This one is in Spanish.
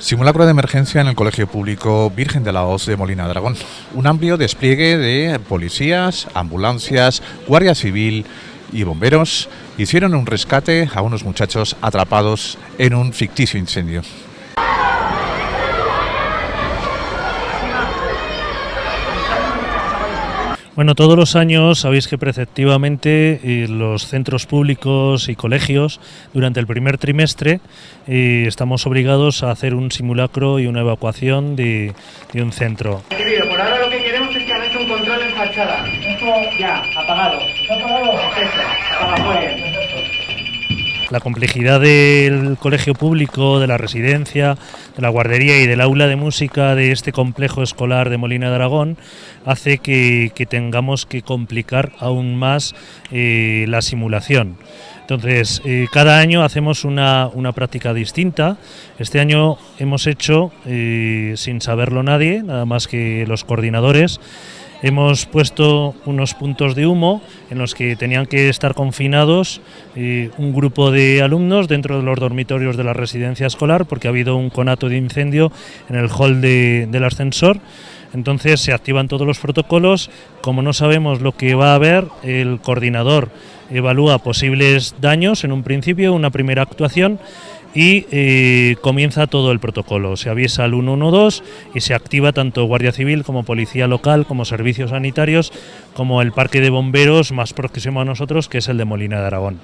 Simulacro de emergencia en el Colegio Público Virgen de la Hoz de Molina Dragón. Un amplio despliegue de policías, ambulancias, guardia civil y bomberos hicieron un rescate a unos muchachos atrapados en un ficticio incendio. Bueno, todos los años sabéis que preceptivamente eh, los centros públicos y colegios durante el primer trimestre eh, estamos obligados a hacer un simulacro y una evacuación de, un centro. Querido, por ahora lo que queremos es que un control en fachada. Esto ya, apagado. ¿Está apagado? Bien. La complejidad del colegio público, de la residencia, de la guardería y del aula de música de este complejo escolar de Molina de Aragón hace que, tengamos que complicar aún más eh, la simulación. Entonces, eh, cada año hacemos una, una, práctica distinta. Este año hemos hecho, eh, sin saberlo nadie, nada más que los coordinadores, Hemos puesto unos puntos de humo en los que tenían que estar confinados eh, un grupo de alumnos dentro de los dormitorios de la residencia escolar porque ha habido un conato de incendio en el hall de, del ascensor. Entonces se activan todos los protocolos. Como no sabemos lo que va a haber, el coordinador evalúa posibles daños en un principio, una primera actuación y eh, comienza todo el protocolo. Se avisa al 112 y se activa tanto Guardia Civil como Policía Local, como servicios sanitarios, como el parque de bomberos más próximo a nosotros, que es el de Molina de Aragón.